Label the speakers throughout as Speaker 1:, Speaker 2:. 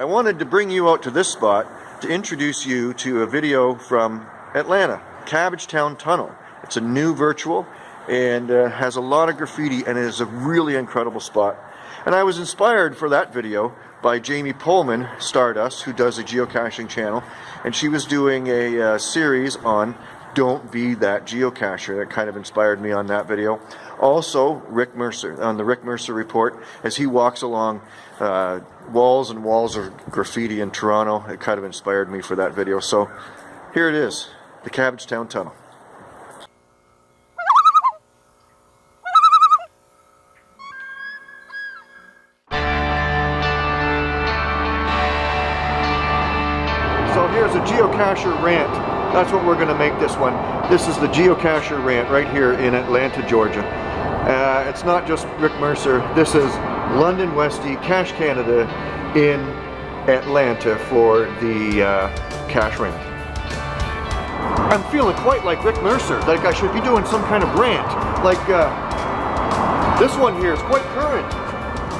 Speaker 1: I wanted to bring you out to this spot to introduce you to a video from Atlanta, Cabbagetown Tunnel. It's a new virtual and uh, has a lot of graffiti and it is a really incredible spot. And I was inspired for that video by Jamie Pullman, Stardust, who does a geocaching channel, and she was doing a uh, series on don't be that geocacher. That kind of inspired me on that video. Also, Rick Mercer, on the Rick Mercer report, as he walks along uh, walls and walls of graffiti in Toronto, it kind of inspired me for that video. So here it is, the Cabbagetown Tunnel. So here's a geocacher rant. That's what we're going to make this one. This is the geocacher rant right here in Atlanta, Georgia. Uh, it's not just Rick Mercer. This is London Westy, Cache Canada in Atlanta for the uh, cache rant. I'm feeling quite like Rick Mercer, like I should be doing some kind of rant. Like uh, this one here is quite current.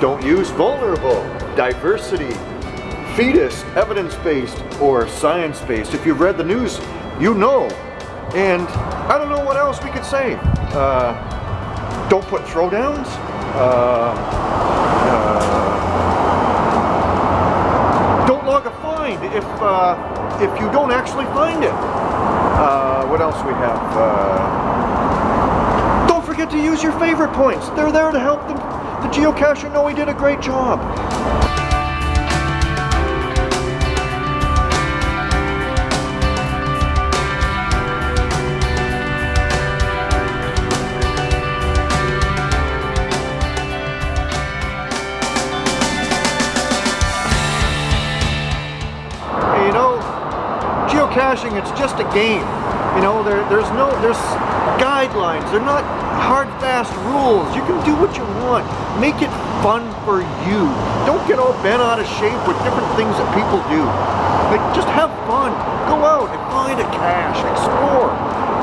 Speaker 1: Don't use vulnerable, diversity, fetus, evidence-based, or science-based. If you've read the news, you know. And I don't know what else we could say. Uh, don't put throwdowns. Uh, uh, don't log a find if uh, if you don't actually find it. Uh, what else we have? Uh, don't forget to use your favorite points. They're there to help the, the geocacher know he did a great job. Geocaching, it's just a game. You know, there, there's no, there's guidelines. They're not hard, fast rules. You can do what you want. Make it fun for you. Don't get all bent out of shape with different things that people do. Like, just have fun. Go out and find a cache. Explore.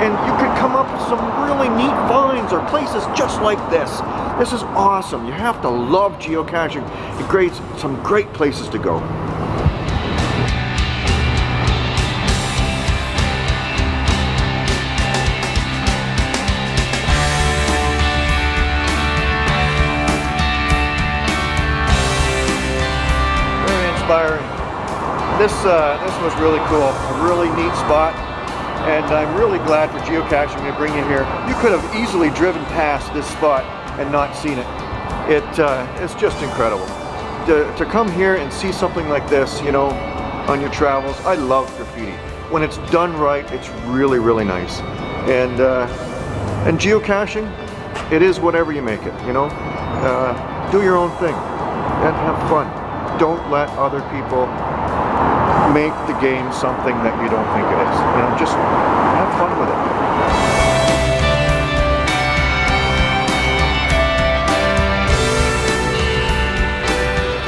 Speaker 1: And you could come up with some really neat finds or places just like this. This is awesome. You have to love geocaching. It creates some great places to go. Inspiring. This uh, this was really cool, a really neat spot, and I'm really glad for geocaching to bring you here. You could have easily driven past this spot and not seen it. It uh, it's just incredible to, to come here and see something like this, you know, on your travels. I love graffiti. When it's done right, it's really really nice. And uh, and geocaching, it is whatever you make it. You know, uh, do your own thing and have fun don't let other people make the game something that you don't think it is. You know, just have fun with it.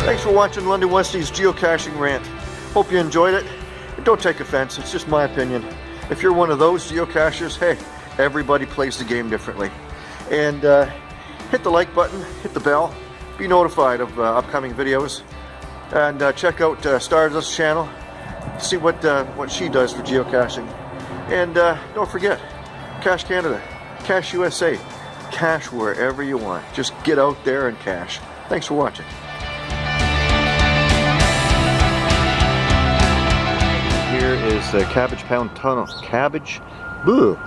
Speaker 1: Thanks for watching London Westy's geocaching rant. Hope you enjoyed it. Don't take offense, it's just my opinion. If you're one of those geocachers, hey, everybody plays the game differently. And uh, hit the like button, hit the bell, be notified of uh, upcoming videos and uh, check out uh, Stardust channel. See what uh, what she does for geocaching. And uh, don't forget Cache Canada Cache USA cache wherever you want. Just get out there and cache. Thanks for watching. Here is the Cabbagetown Tunnel. Cabbage? Boo